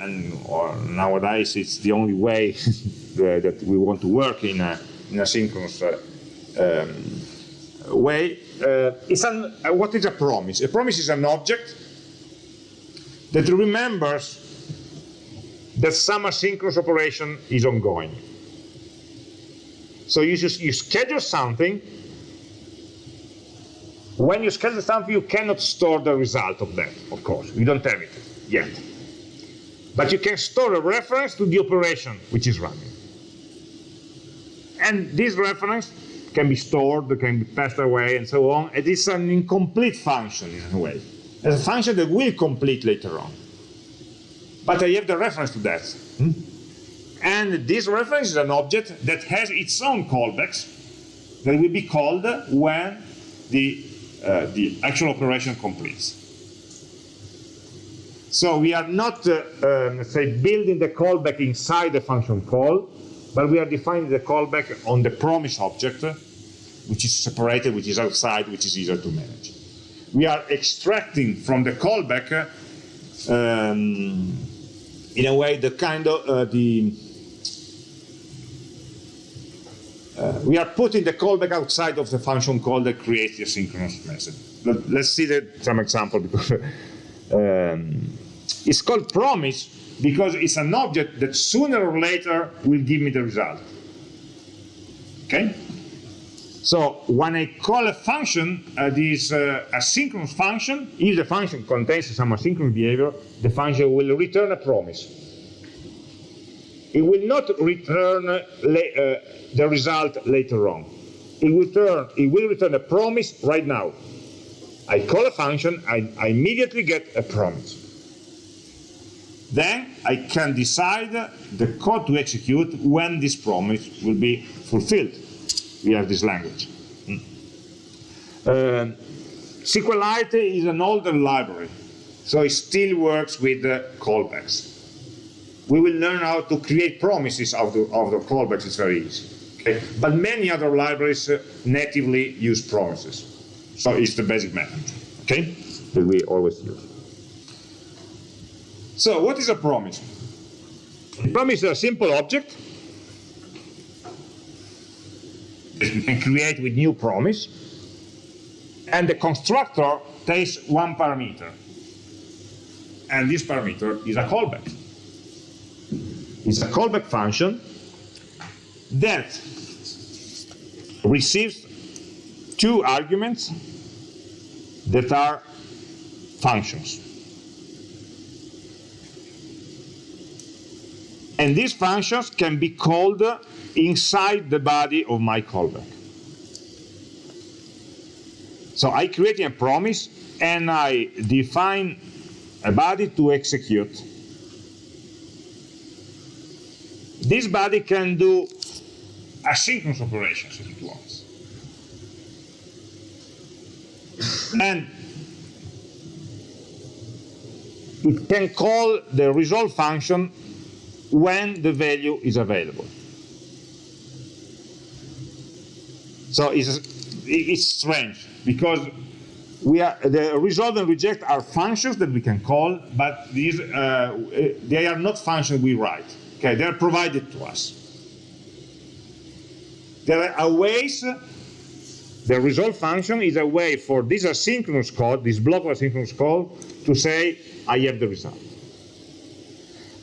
and nowadays it's the only way [LAUGHS] that we want to work in a, in a synchronous uh, um, way. Uh, it's an, uh, what is a promise? A promise is an object that remembers that some asynchronous operation is ongoing. So you, just, you schedule something. When you schedule something, you cannot store the result of that, of course. You don't have it yet. But you can store a reference to the operation which is running. And this reference can be stored, can be passed away, and so on. It is an incomplete function in a way. It's a function that will complete later on. But I have the reference to that. Hmm? And this reference is an object that has its own callbacks that will be called when the, uh, the actual operation completes. So we are not, uh, um, say, building the callback inside the function call, but we are defining the callback on the promise object, which is separated, which is outside, which is easier to manage. We are extracting from the callback, um, in a way, the kind of uh, the Uh, we are putting the callback outside of the function call that creates the asynchronous message. Let, us see that, some example because [LAUGHS] um, it's called promise because it's an object that sooner or later will give me the result. Okay? So when I call a function, uh, this uh, asynchronous function, if the function contains some asynchronous behavior, the function will return a promise it will not return uh, the result later on. It will, turn, it will return a promise right now. I call a function, I, I immediately get a promise. Then I can decide the code to execute when this promise will be fulfilled. We have this language. Hmm. Uh, SQLite is an older library, so it still works with the callbacks we will learn how to create promises out of, the callbacks. It's very easy. Okay? But many other libraries uh, natively use promises. So it's the basic method, okay, that we always use. So what is a promise? A promise is a simple object that you can create with new promise, and the constructor takes one parameter, and this parameter is a callback is a callback function that receives two arguments that are functions. And these functions can be called inside the body of my callback. So I create a promise and I define a body to execute This body can do asynchronous operations if it wants. and it can call the resolve function when the value is available. So it's, it's strange because we are, the resolve and reject are functions that we can call, but these, uh, they are not functions we write. Okay, they're provided to us. There are ways, the resolve function is a way for this asynchronous code, this block of asynchronous code, to say, I have the result.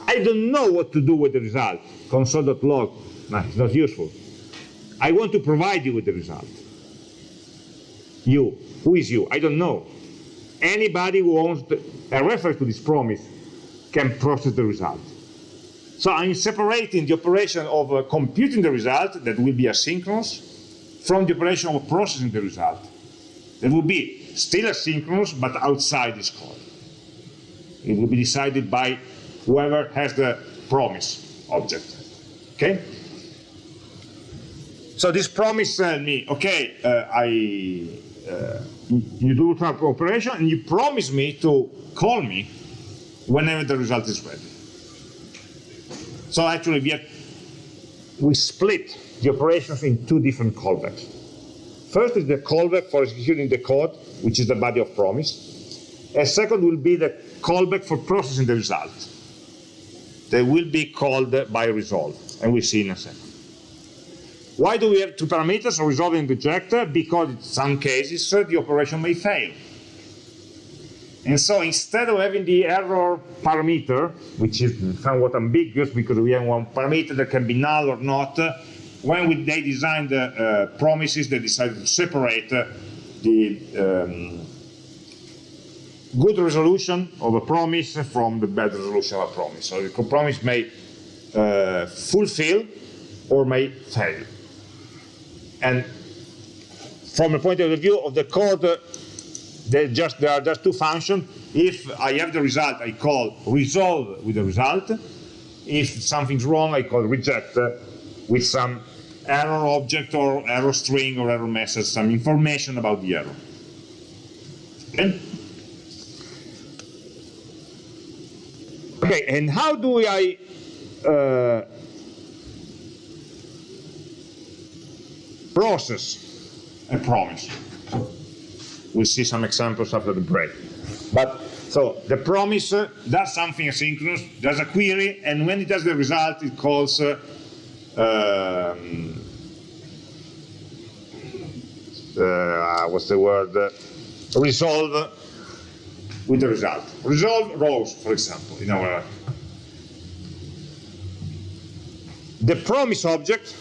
I don't know what to do with the result, console.log, no, it's not useful. I want to provide you with the result. You, who is you? I don't know. Anybody who owns a reference to this promise can process the result. So I'm separating the operation of uh, computing the result, that will be asynchronous, from the operation of processing the result, There will be still asynchronous, but outside this call. It will be decided by whoever has the promise object. Okay? So this promise tells me, okay, uh, I, uh, you do some operation and you promise me to call me whenever the result is ready. So actually we, have, we split the operations in two different callbacks. First is the callback for executing the code, which is the body of promise. And second will be the callback for processing the result. They will be called by resolve, and we'll see in a second. Why do we have two parameters, resolve and reject? Because in some cases uh, the operation may fail. And so instead of having the error parameter, which is somewhat ambiguous because we have one parameter that can be null or not, when we, they designed the uh, promises, they decided to separate uh, the um, good resolution of a promise from the bad resolution of a promise. So the promise may uh, fulfill or may fail. And from the point of view of the code, uh, just, there are just two functions. If I have the result, I call resolve with the result. If something's wrong, I call reject uh, with some error object or error string or error message, some information about the error. Okay? Okay, and how do I uh, process a promise? We'll see some examples after the break. But so the promise uh, does something asynchronous, does a query, and when it has the result, it calls uh, um, uh, what's the word? resolve with the result. Resolve rows, for example, in our the promise object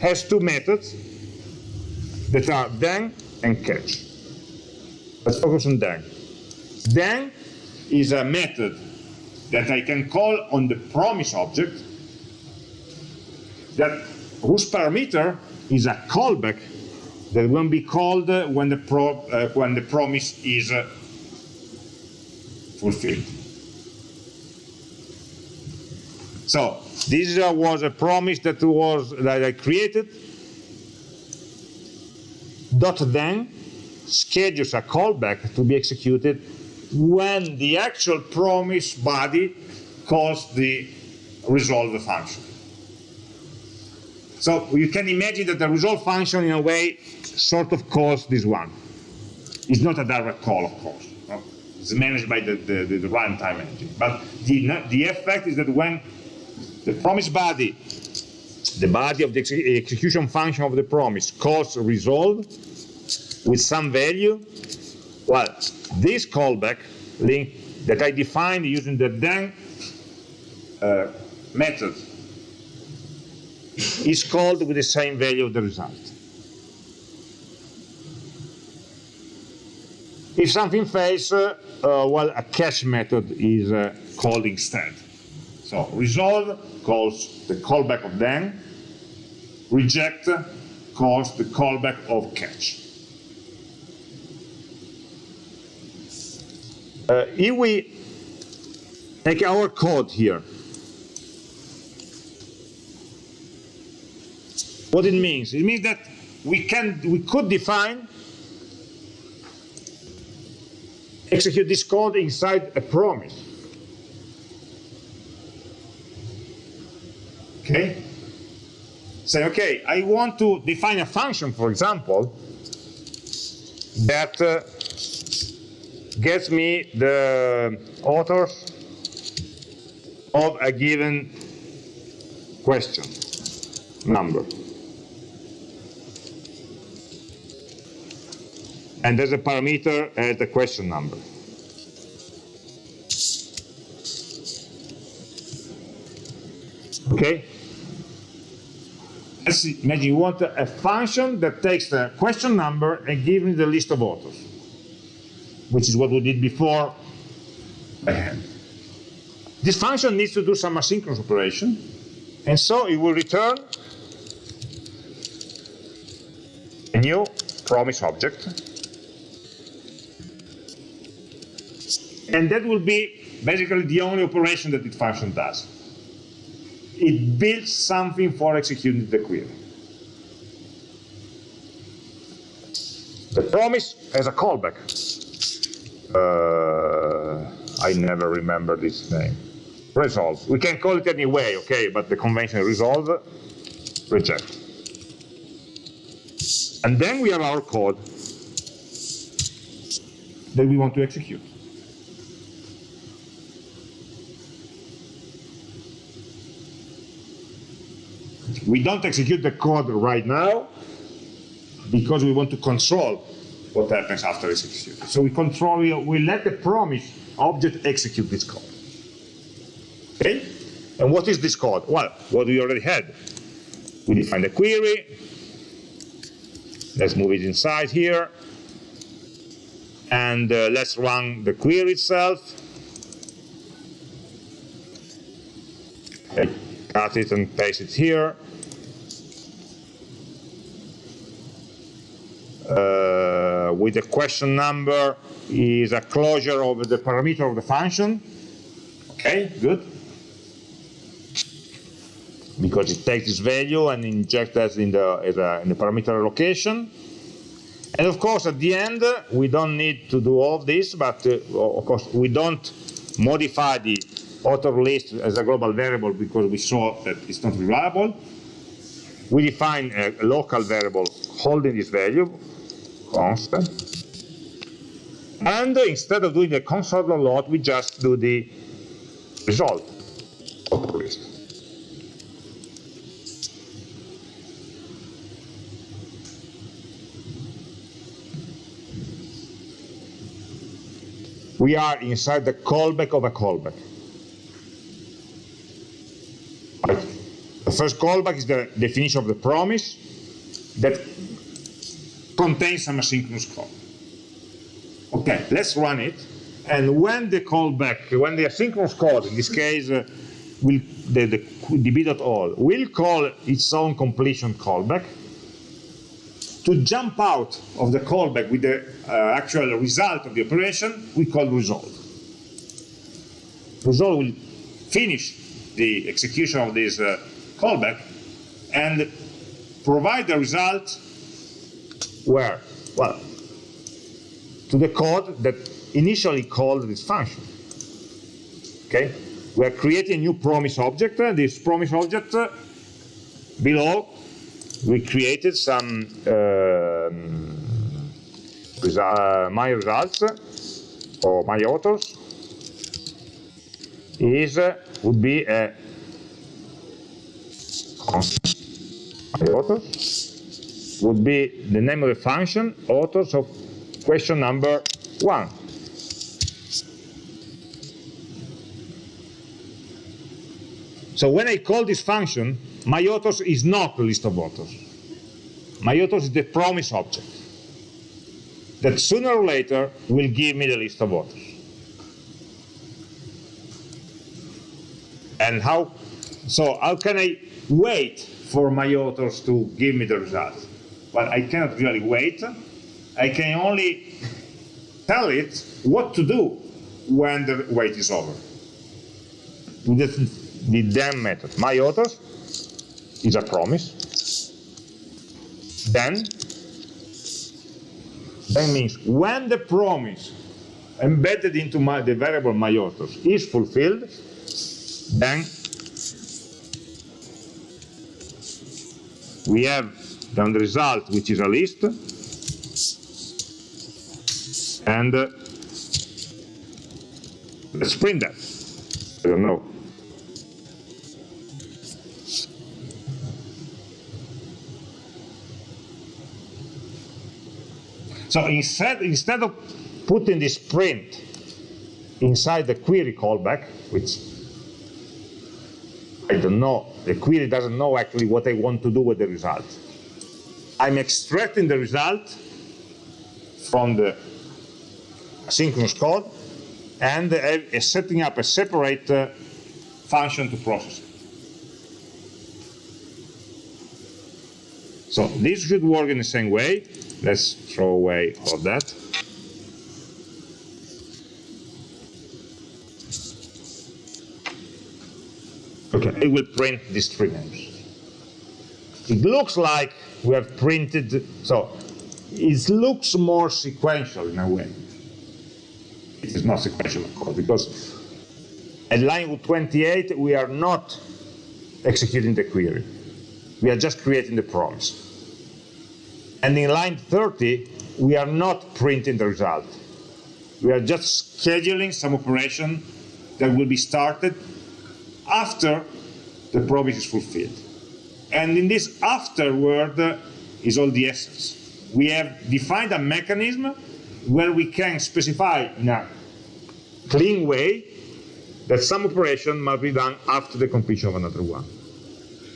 has two methods that are then and catch. Let's focus on then. Then is a method that I can call on the promise object that whose parameter is a callback that will be called when the, pro, uh, when the promise is uh, fulfilled. So this uh, was a promise that was that I created. Dot then schedules a callback to be executed when the actual promise body calls the resolve function. So you can imagine that the resolve function in a way sort of calls this one. It's not a direct call, of course. No? It's managed by the, the, the, the runtime engine. But the, the effect is that when the promise body, the body of the ex execution function of the promise calls resolve with some value, well, this callback link that I defined using the then uh, method is called with the same value of the result. If something fails, uh, uh, well, a catch method is uh, called instead. So resolve calls the callback of then, reject calls the callback of catch. Uh, if we take our code here, what it means? It means that we can we could define execute this code inside a promise. Okay? Say, okay, I want to define a function, for example, that uh, gets me the authors of a given question number. And there's a parameter at the question number. Okay? Imagine you want a function that takes the question number and gives me the list of authors, which is what we did before by hand. This function needs to do some asynchronous operation, and so it will return a new promise object. And that will be basically the only operation that this function does. It builds something for executing the query. The promise has a callback. Uh, I never remember this name. Resolve. We can call it any way, okay, but the convention resolve, reject. And then we have our code that we want to execute. We don't execute the code right now because we want to control what happens after it's executed. So we control, we, we let the promise object execute this code. Okay? And what is this code? Well, what we already had. We define the query. Let's move it inside here. And uh, let's run the query itself. Okay. Cut it and paste it here. Uh, with the question number is a closure of the parameter of the function. Okay, good. Because it takes this value and injects that in the, in the parameter allocation. And of course, at the end, we don't need to do all this, but uh, of course, we don't modify the author list as a global variable because we saw that it's not reliable. We define a local variable holding this value, constant. And instead of doing the console.log, we just do the result of the list. We are inside the callback of a callback. The first callback is the definition of the promise that contains some asynchronous call. Okay, let's run it. And when the callback, when the asynchronous call, in this case, uh, will the, the db.all, will call its own completion callback, to jump out of the callback with the uh, actual result of the operation, we call resolve. Resolve will finish the execution of this uh, callback and provide the result where? Well, to the code that initially called this function. Okay? We are creating a new promise object. This promise object uh, below we created some uh, uh, my results or my authors is uh, would be a my authors would be the name of the function authors of question number one. So when I call this function, my authors is not the list of authors. My authors is the promise object that sooner or later will give me the list of authors. And how, so how can I wait for my authors to give me the result? Well, I cannot really wait. I can only tell it what to do when the wait is over. The, the then method. My authors is a promise. Then, that means when the promise embedded into my, the variable my authors is fulfilled, then we have done the result, which is a list, and uh, let's print that. I don't know. So instead, instead of putting this print inside the query callback, which I don't know, the query doesn't know actually what I want to do with the result. I'm extracting the result from the asynchronous code and uh, setting up a separate uh, function to process it. So this should work in the same way let's throw away all that. Okay, it will print these three names. It looks like we have printed, so it looks more sequential in a way. It is not sequential, of course, because at line 28, we are not executing the query. We are just creating the promise. And in line 30, we are not printing the result. We are just scheduling some operation that will be started after the promise is fulfilled. And in this afterward uh, is all the essence. We have defined a mechanism where we can specify in a clean way that some operation must be done after the completion of another one.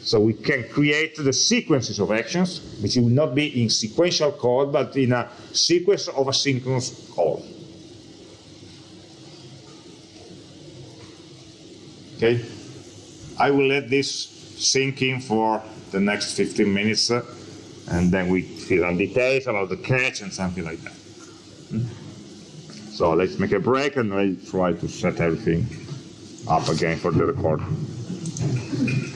So we can create the sequences of actions, which will not be in sequential code, but in a sequence of asynchronous call. Okay? I will let this sink in for the next 15 minutes, uh, and then we fill on details about the catch and something like that. So let's make a break and I try to set everything up again for the recording.